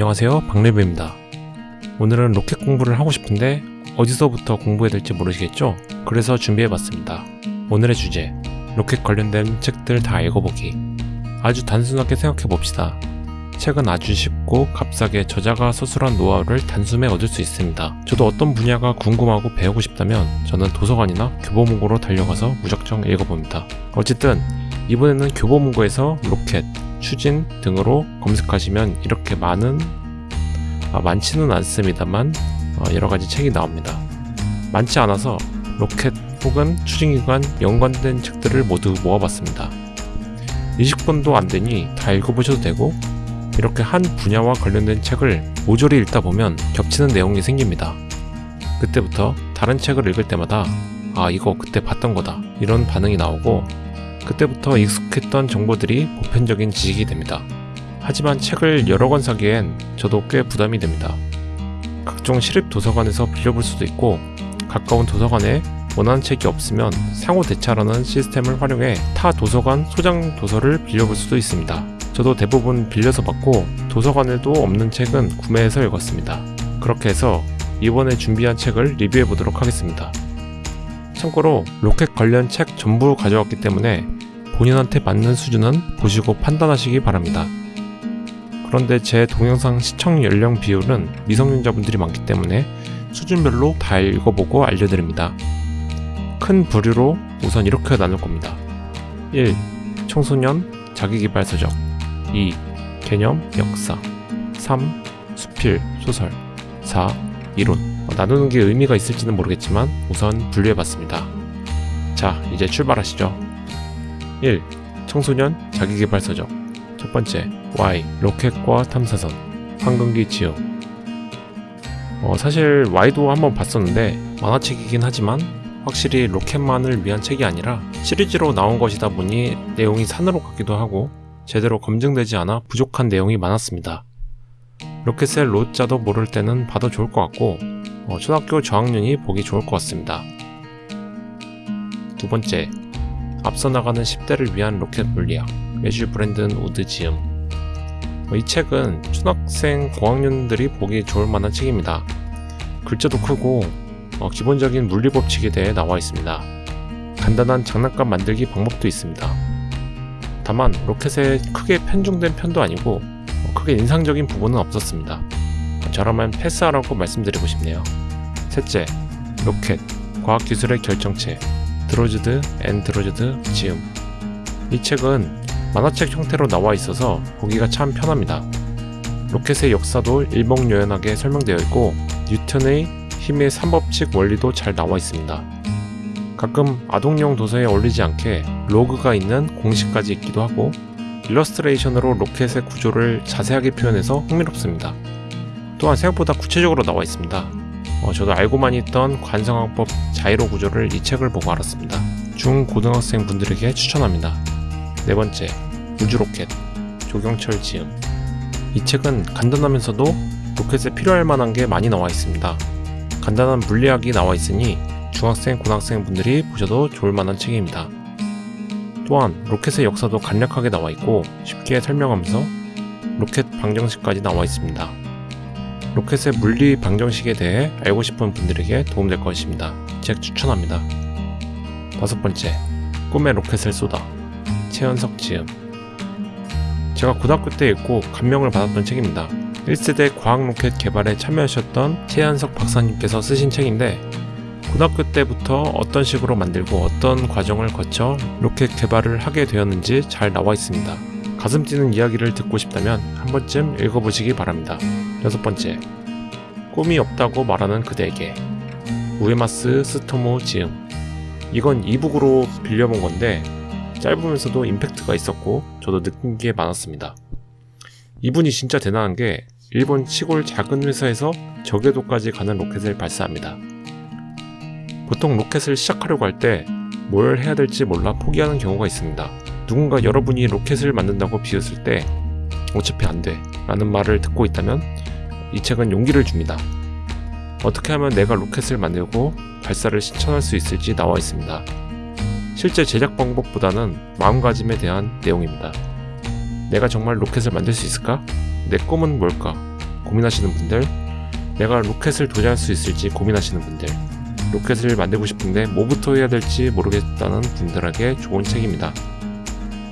안녕하세요 박래브입니다 오늘은 로켓 공부를 하고 싶은데 어디서부터 공부해야 될지 모르시겠죠? 그래서 준비해봤습니다 오늘의 주제 로켓 관련된 책들 다 읽어보기 아주 단순하게 생각해봅시다 책은 아주 쉽고 값싸게 저자가 서술한 노하우를 단숨에 얻을 수 있습니다. 저도 어떤 분야가 궁금하고 배우고 싶다면 저는 도서관이나 교보문고로 달려가서 무작정 읽어봅니다. 어쨌든 이번에는 교보문고에서 로켓, 추진 등으로 검색하시면 이렇게 많은 아, 많지는 않습니다만 어, 여러가지 책이 나옵니다. 많지 않아서 로켓 혹은 추진기관 연관된 책들을 모두 모아봤습니다. 20권도 안되니 다 읽어보셔도 되고 이렇게 한 분야와 관련된 책을 모조리 읽다 보면 겹치는 내용이 생깁니다. 그때부터 다른 책을 읽을 때마다 아 이거 그때 봤던 거다 이런 반응이 나오고 그때부터 익숙했던 정보들이 보편적인 지식이 됩니다. 하지만 책을 여러 권 사기엔 저도 꽤 부담이 됩니다. 각종 시립 도서관에서 빌려볼 수도 있고 가까운 도서관에 원하는 책이 없으면 상호 대차라는 시스템을 활용해 타 도서관 소장 도서를 빌려볼 수도 있습니다. 저도 대부분 빌려서 받고 도서관에도 없는 책은 구매해서 읽었습니다. 그렇게 해서 이번에 준비한 책을 리뷰해 보도록 하겠습니다. 참고로 로켓 관련 책 전부 가져왔기 때문에 본인한테 맞는 수준은 보시고 판단하시기 바랍니다. 그런데 제 동영상 시청 연령 비율은 미성년자분들이 많기 때문에 수준별로 다 읽어보고 알려드립니다. 큰 부류로 우선 이렇게 나눌 겁니다. 1. 청소년 자기개발서적 2. 개념, 역사 3. 수필, 소설 4. 이론 어, 나누는 게 의미가 있을지는 모르겠지만 우선 분류해봤습니다. 자, 이제 출발하시죠. 1. 청소년 자기개발서적 첫 번째, Y. 로켓과 탐사선 황금기 지음 어, 사실 Y도 한번 봤었는데 만화책이긴 하지만 확실히 로켓만을 위한 책이 아니라 시리즈로 나온 것이다 보니 내용이 산으로 같기도 하고 제대로 검증되지 않아 부족한 내용이 많았습니다. 로켓의 로자도 모를 때는 봐도 좋을 것 같고 어, 초등학교 저학년이 보기 좋을 것 같습니다. 두 번째, 앞서 나가는 10대를 위한 로켓 물리학 매주 브랜든 우드 지음 어, 이 책은 초등학생 고학년들이 보기 좋을 만한 책입니다. 글자도 크고 어, 기본적인 물리 법칙에 대해 나와 있습니다. 간단한 장난감 만들기 방법도 있습니다. 다만 로켓에 크게 편중된 편도 아니고 크게 인상적인 부분은 없었습니다. 저라면 패스하라고 말씀드리고 싶네요. 셋째, 로켓, 과학기술의 결정체, 드로즈드 앤 드로즈드 지음 이 책은 만화책 형태로 나와 있어서 보기가 참 편합니다. 로켓의 역사도 일목요연하게 설명되어 있고 뉴턴의 힘의 3법칙 원리도 잘 나와 있습니다. 가끔 아동용 도서에 어울리지 않게 로그가 있는 공식까지 있기도 하고 일러스트레이션으로 로켓의 구조를 자세하게 표현해서 흥미롭습니다. 또한 생각보다 구체적으로 나와 있습니다. 어, 저도 알고만 있던 관성항법 자이로 구조를 이 책을 보고 알았습니다. 중고등학생 분들에게 추천합니다. 네 번째, 우주로켓, 조경철 지음. 이 책은 간단하면서도 로켓에 필요할 만한 게 많이 나와 있습니다. 간단한 물리학이 나와 있으니 중학생, 고등학생 분들이 보셔도 좋을 만한 책입니다. 또한 로켓의 역사도 간략하게 나와 있고 쉽게 설명하면서 로켓 방정식까지 나와 있습니다. 로켓의 물리 방정식에 대해 알고 싶은 분들에게 도움될 것입니다. 책 추천합니다. 다섯 번째, 꿈의 로켓을 쏘다 최연석 지음 제가 고등학교 때 읽고 감명을 받았던 책입니다. 1세대 과학 로켓 개발에 참여하셨던 최연석 박사님께서 쓰신 책인데 고등학교 때부터 어떤 식으로 만들고 어떤 과정을 거쳐 로켓 개발을 하게 되었는지 잘 나와 있습니다. 가슴 뛰는 이야기를 듣고 싶다면 한 번쯤 읽어보시기 바랍니다. 여섯 번째, 꿈이 없다고 말하는 그대에게 우에마스 스토모 지음 이건 이북으로 빌려본 건데 짧으면서도 임팩트가 있었고 저도 느낀 게 많았습니다. 이분이 진짜 대단한 게 일본 시골 작은 회사에서 저궤도까지 가는 로켓을 발사합니다. 보통 로켓을 시작하려고 할 때 뭘 해야 될지 몰라 포기하는 경우가 있습니다. 누군가 여러분이 로켓을 만든다고 비웃을 때 어차피 안 돼 라는 말을 듣고 있다면 이 책은 용기를 줍니다. 어떻게 하면 내가 로켓을 만들고 발사를 실천할 수 있을지 나와 있습니다. 실제 제작 방법보다는 마음가짐에 대한 내용입니다. 내가 정말 로켓을 만들 수 있을까? 내 꿈은 뭘까? 고민하시는 분들, 내가 로켓을 도전할 수 있을지 고민하시는 분들, 로켓을 만들고 싶은데 뭐부터 해야 될지 모르겠다는 분들에게 좋은 책입니다.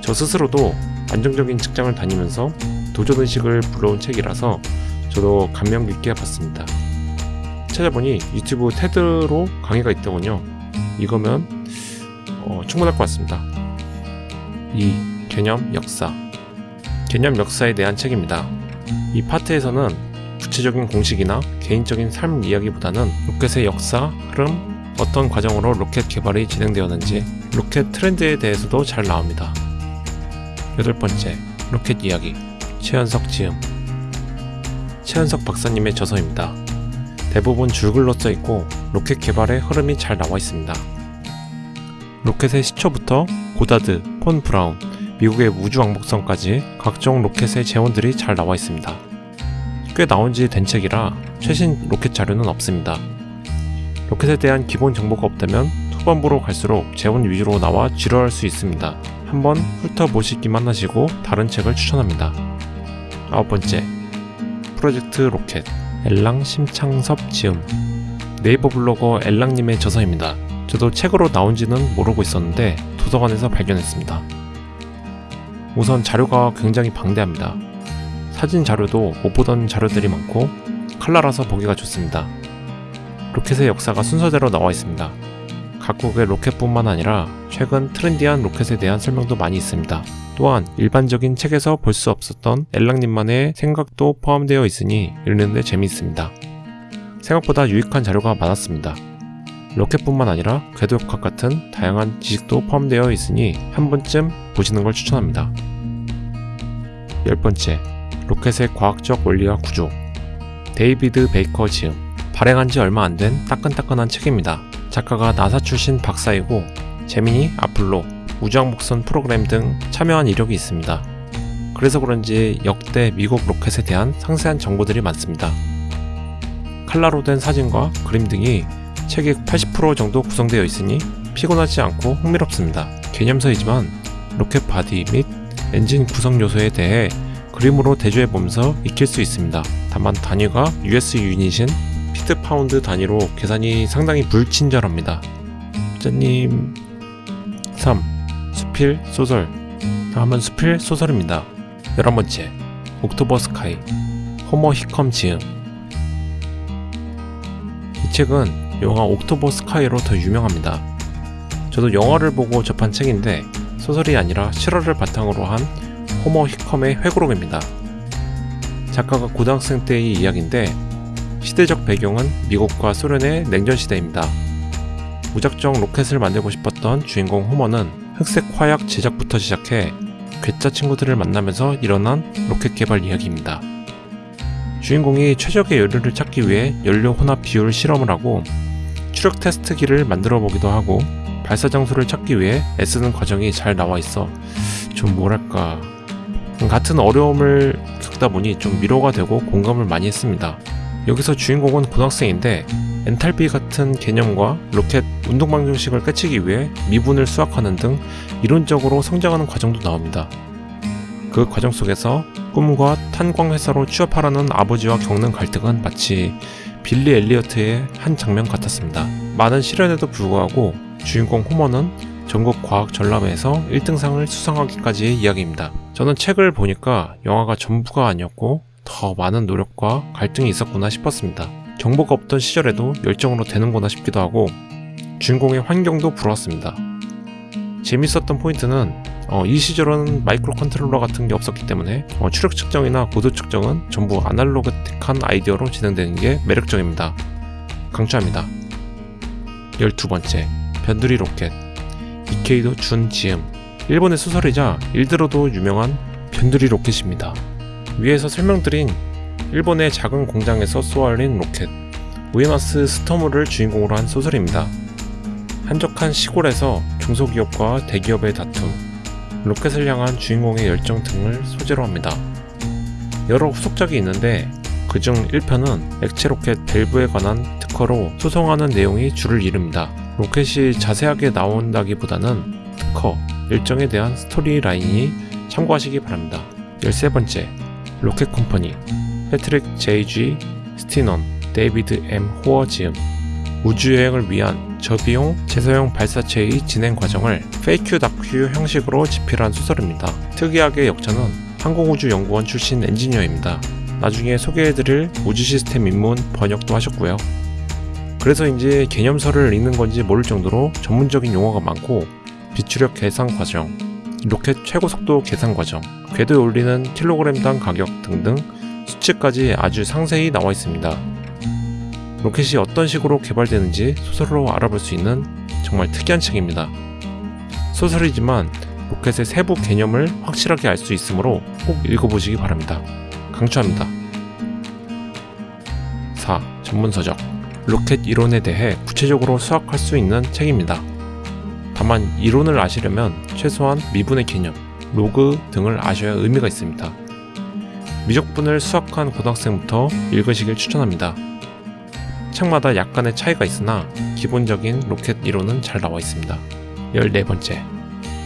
저 스스로도 안정적인 직장을 다니면서 도전의식을 불러온 책이라서 저도 감명 깊게 봤습니다. 찾아보니 유튜브 테드로 강의가 있더군요. 이거면 어, 충분할 것 같습니다. 2. 개념 역사 개념 역사에 대한 책입니다. 이 파트에서는 구체적인 공식이나 개인적인 삶 이야기보다는 로켓의 역사, 흐름, 어떤 과정으로 로켓 개발이 진행되었는지 로켓 트렌드에 대해서도 잘 나옵니다. 여덟 번째, 로켓 이야기 최현석 지음 최현석 박사님의 저서입니다. 대부분 줄글로 써 있고 로켓 개발의 흐름이 잘 나와 있습니다. 로켓의 시초부터 고다드, 폰 브라운, 미국의 우주 왕복선까지 각종 로켓의 제원들이 잘 나와 있습니다. 꽤 나온 지 된 책이라 최신 로켓 자료는 없습니다. 로켓에 대한 기본 정보가 없다면 후반부로 갈수록 제원 위주로 나와 지루할 수 있습니다. 한번 훑어보시기만 하시고 다른 책을 추천합니다. 아홉 번째, 프로젝트 로켓 엘랑 심창섭 지음 네이버 블로거 엘랑님의 저서입니다. 저도 책으로 나온지는 모르고 있었는데 도서관에서 발견했습니다. 우선 자료가 굉장히 방대합니다. 사진 자료도 못 보던 자료들이 많고 칼라라서 보기가 좋습니다. 로켓의 역사가 순서대로 나와 있습니다. 각국의 로켓뿐만 아니라 최근 트렌디한 로켓에 대한 설명도 많이 있습니다. 또한 일반적인 책에서 볼 수 없었던 엘랑님만의 생각도 포함되어 있으니 읽는데 재미있습니다. 생각보다 유익한 자료가 많았습니다. 로켓뿐만 아니라 궤도역학 같은 다양한 지식도 포함되어 있으니 한 번쯤 보시는 걸 추천합니다. 열 번째, 로켓의 과학적 원리와 구조. 데이비드 베이커 지음. 발행한 지 얼마 안 된 따끈따끈한 책입니다. 작가가 나사 출신 박사이고 제미니 아폴로, 우주왕복선 프로그램 등 참여한 이력이 있습니다. 그래서 그런지 역대 미국 로켓에 대한 상세한 정보들이 많습니다. 칼라로 된 사진과 그림 등이 책의 80% 정도 구성되어 있으니 피곤하지 않고 흥미롭습니다. 개념서이지만 로켓 body 및 엔진 구성 요소에 대해 그림으로 대조해보면서 익힐 수 있습니다. 다만 단위가 US unit인 피트 파운드 단위로 계산이 상당히 불친절합니다. 짜님 3. 수필 소설 다음은 수필 소설입니다. 11번째 옥토버 스카이 호머 히컴 지음 이 책은 영화 옥토버 스카이로 더 유명합니다. 저도 영화를 보고 접한 책인데 소설이 아니라 실화를 바탕으로 한 호머 히컴의 회고록입니다. 작가가 고등학생 때의 이야기인데 시대적 배경은 미국과 소련의 냉전 시대입니다. 무작정 로켓을 만들고 싶었던 주인공 호머는 흑색 화약 제작부터 시작해 괴짜 친구들을 만나면서 일어난 로켓 개발 이야기입니다. 주인공이 최적의 연료를 찾기 위해 연료 혼합 비율 실험을 하고 추력 테스트기를 만들어 보기도 하고 발사 장소를 찾기 위해 애쓰는 과정이 잘 나와 있어 좀 뭐랄까 같은 어려움을 겪다 보니 좀 위로가 되고 공감을 많이 했습니다. 여기서 주인공은 고등학생인데 엔탈피 같은 개념과 로켓 운동 방정식을 깨치기 위해 미분을 수학하는 등 이론적으로 성장하는 과정도 나옵니다. 그 과정 속에서 꿈과 탄광 회사로 취업하라는 아버지와 겪는 갈등은 마치 빌리 엘리어트의 한 장면 같았습니다. 많은 시련에도 불구하고 주인공 호머는 전국 과학 전람회에서 1등상을 수상하기까지의 이야기입니다. 저는 책을 보니까 영화가 전부가 아니었고 더 많은 노력과 갈등이 있었구나 싶었습니다. 정보가 없던 시절에도 열정으로 되는구나 싶기도 하고 주인공의 환경도 부러웠습니다. 재밌었던 포인트는 어, 이 시절은 microcontroller 같은 게 없었기 때문에 어, 추력 측정이나 고도 측정은 전부 아날로그틱한 아이디어로 진행되는 게 매력적입니다. 강추합니다. 12번째 변두리 로켓 이케이도 준 지음 일본의 소설이자 일드로도 유명한 변두리 로켓입니다. 위에서 설명드린 일본의 작은 공장에서 쏘아올린 로켓 우에마스 스토무를 주인공으로 한 소설입니다. 한적한 시골에서 중소기업과 대기업의 다툼, 로켓을 향한 주인공의 열정 등을 소재로 합니다. 여러 후속작이 있는데 그중 1편은 액체 로켓 밸브에 관한 특허로 소송하는 내용이 줄을 이룹니다. 로켓이 자세하게 나온다기보다는 특허, 열정에 대한 스토리 라인이니 참고하시기 바랍니다. 13번째, 로켓 컴퍼니 패트릭 J.G. 스티넌, 데이비드 M. 호어 지음, 우주여행을 위한 저비용 재사용 발사체의 진행 과정을 페이크 다큐 형식으로 집필한 소설입니다. 특이하게 역자는 항공우주연구원 출신 엔지니어입니다. 나중에 소개해드릴 우주 시스템 입문 번역도 하셨고요. 그래서인지 개념서를 읽는 건지 모를 정도로 전문적인 용어가 많고 비추력 계산 과정, 로켓 최고 속도 계산 과정, 궤도에 올리는 킬로그램당 가격 등등 수치까지 아주 상세히 나와 있습니다. 로켓이 어떤 식으로 개발되는지 소설로 알아볼 수 있는 정말 특이한 책입니다. 소설이지만 로켓의 세부 개념을 확실하게 알 수 있으므로 꼭 읽어보시기 바랍니다. 강추합니다. 4. 전문서적 로켓 이론에 대해 구체적으로 수학할 수 있는 책입니다. 다만 이론을 아시려면 최소한 미분의 개념, 로그 등을 아셔야 의미가 있습니다. 미적분을 수학한 고등학생부터 읽으시길 추천합니다. 책마다 약간의 차이가 있으나 기본적인 로켓 이론은 잘 나와 있습니다. 14번째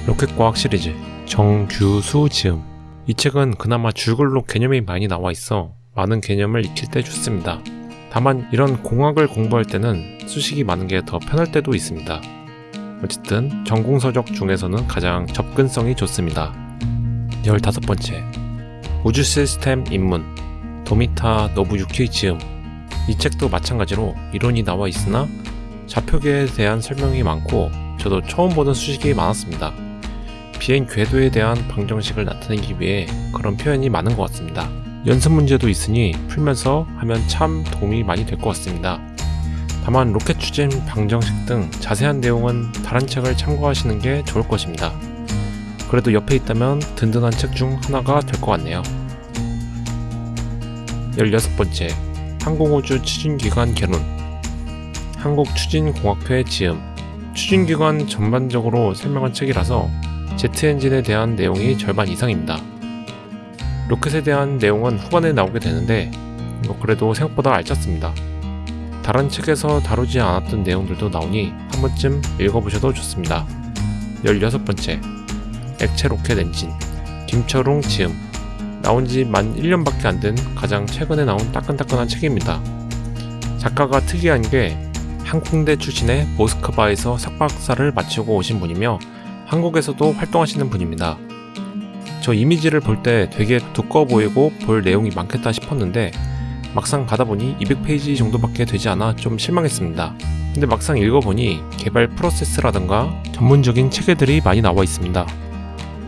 로켓과학 시리즈 정규수 지음 이 책은 그나마 줄글로 개념이 많이 나와 있어 많은 개념을 익힐 때 좋습니다. 다만 이런 공학을 공부할 때는 수식이 많은 게 더 편할 때도 있습니다. 어쨌든 전공서적 중에서는 가장 접근성이 좋습니다. 15번째 우주 시스템 입문 도미타 노부유키 지음 이 책도 마찬가지로 이론이 나와 있으나 좌표계에 대한 설명이 많고 저도 처음 보는 수식이 많았습니다. 비행 궤도에 대한 방정식을 나타내기 위해 그런 표현이 많은 것 같습니다. 연습 문제도 있으니 풀면서 하면 참 도움이 많이 될 것 같습니다. 다만 로켓 추진 방정식 등 자세한 내용은 다른 책을 참고하시는 게 좋을 것입니다. 그래도 옆에 있다면 든든한 책 중 하나가 될 것 같네요. 16번째 항공우주 추진기관 개론 한국추진공학회 지음 추진기관 전반적으로 설명한 책이라서 제트 엔진에 대한 내용이 절반 이상입니다. 로켓에 대한 내용은 후반에 나오게 되는데 뭐 그래도 생각보다 알찼습니다. 다른 책에서 다루지 않았던 내용들도 나오니 한 번쯤 읽어보셔도 좋습니다. 16번째 액체 로켓 엔진 김철웅 지음 나온 지 만 1년밖에 안 된 가장 최근에 나온 따끈따끈한 책입니다. 작가가 특이한 게 항공대 출신의 모스크바에서 석박사를 마치고 오신 분이며 한국에서도 활동하시는 분입니다. 저 이미지를 볼 때 되게 두꺼워 보이고 볼 내용이 많겠다 싶었는데 막상 받아보니 200페이지 정도밖에 되지 않아 좀 실망했습니다. 근데 막상 읽어보니 개발 프로세스라든가 전문적인 체계들이 많이 나와 있습니다.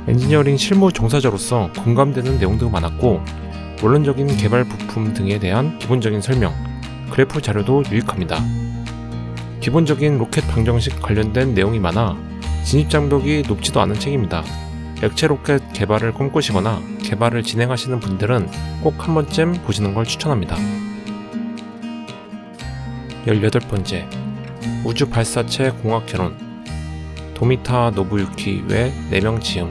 엔지니어링 실무 종사자로서 공감되는 내용도 많았고 원론적인 개발 부품 등에 대한 기본적인 설명, 그래프 자료도 유익합니다. 기본적인 로켓 방정식 관련된 내용이 많아 진입 장벽이 높지도 않은 책입니다. 액체 로켓 개발을 꿈꾸시거나 개발을 진행하시는 분들은 꼭 한 번쯤 보시는 걸 추천합니다. 18번째 우주 발사체 공학 개론 도미타 노부유키 외 4명 지음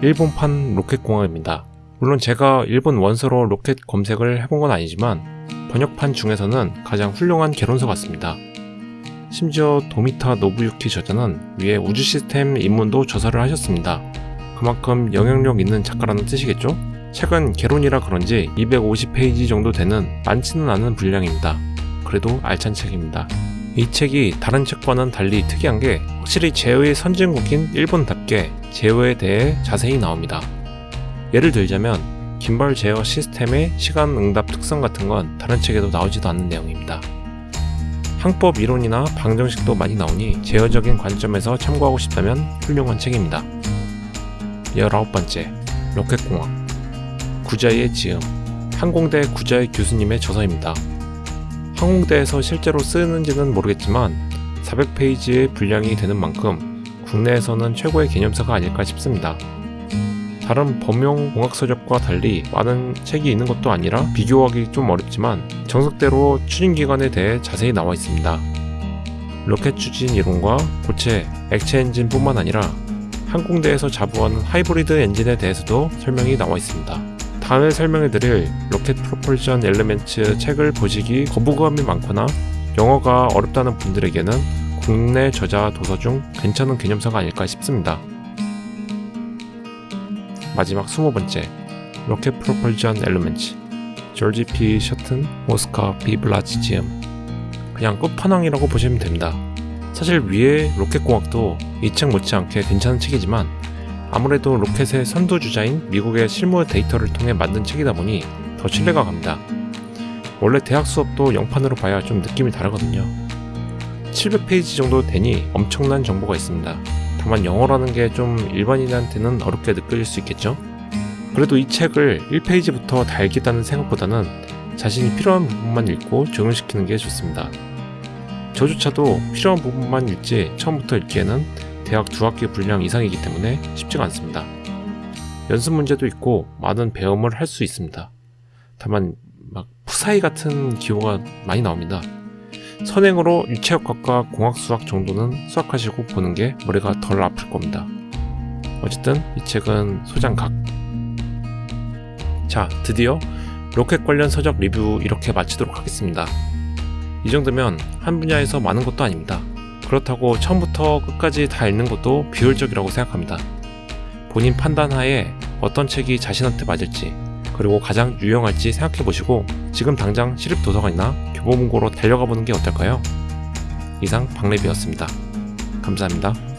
일본판 로켓 공학입니다. 물론 제가 일본 원서로 로켓 검색을 해본 건 아니지만 번역판 중에서는 가장 훌륭한 개론서 같습니다. 심지어 도미타 노부유키 저자는 위에 우주 시스템 입문도 저서를 하셨습니다. 그만큼 영향력 있는 작가라는 뜻이겠죠? 책은 개론이라 그런지 250페이지 정도 되는 많지는 않은 분량입니다. 그래도 알찬 책입니다. 이 책이 다른 책과는 달리 특이한 게 확실히 제어의 선진국인 일본답게 제어에 대해 자세히 나옵니다. 예를 들자면 긴발 제어 시스템의 시간 응답 특성 같은 건 다른 책에도 나오지도 않는 내용입니다. 항법 이론이나 방정식도 많이 나오니 제어적인 관점에서 참고하고 싶다면 훌륭한 책입니다. 19번째 로켓공학 구자의 지음 항공대 구자의 교수님의 저서입니다. 항공대에서 실제로 쓰는지는 모르겠지만 400페이지의 분량이 되는 만큼 국내에서는 최고의 개념서가 아닐까 싶습니다. 다른 범용 공학서적과 달리 많은 책이 있는 것도 아니라 비교하기 좀 어렵지만 정석대로 추진기관에 대해 자세히 나와 있습니다. 로켓 추진 이론과 고체, 액체 엔진 뿐만 아니라 항공대에서 자부하는 하이브리드 엔진에 대해서도 설명이 나와 있습니다. 다음에 설명해드릴 Rocket Propulsion Element 책을 보시기 거부감이 많거나 영어가 어렵다는 분들에게는 국내 저자 도서 중 괜찮은 개념서가 아닐까 싶습니다. 마지막 20번째 Rocket Propulsion Element 조지 P 서튼, 오스카 비블라즈 지음 그냥 끝판왕이라고 보시면 됩니다. 사실 위에 로켓공학도 이 책 못지않게 괜찮은 책이지만 아무래도 로켓의 선두주자인 미국의 실무 데이터를 통해 만든 책이다 보니 더 신뢰가 갑니다. 원래 대학 수업도 영판으로 봐야 좀 느낌이 다르거든요. 700페이지 정도 되니 엄청난 정보가 있습니다. 다만 영어라는 게 좀 일반인한테는 어렵게 느껴질 수 있겠죠? 그래도 이 책을 1페이지부터 다 읽겠다는 생각보다는 자신이 필요한 부분만 읽고 적용시키는 게 좋습니다. 저조차도 필요한 부분만 읽지 처음부터 읽기에는 대학 두 학기 분량 이상이기 때문에 쉽지가 않습니다. 연습 문제도 있고 많은 배움을 할 수 있습니다. 다만 막 푸사이 같은 기호가 많이 나옵니다. 선행으로 유체역학과 공학수학 정도는 수학하시고 보는 게 머리가 덜 아플 겁니다. 어쨌든 이 책은 소장각. 자, 드디어 로켓 관련 서적 리뷰 이렇게 마치도록 하겠습니다. 이 정도면 한 분야에서 많은 것도 아닙니다. 그렇다고 처음부터 끝까지 다 읽는 것도 비효율적이라고 생각합니다. 본인 판단하에 어떤 책이 자신한테 맞을지 그리고 가장 유용할지 생각해 보시고 지금 당장 시립 도서관이나 교보문고로 달려가 보는 게 어떨까요? 이상 박래비였습니다. 감사합니다.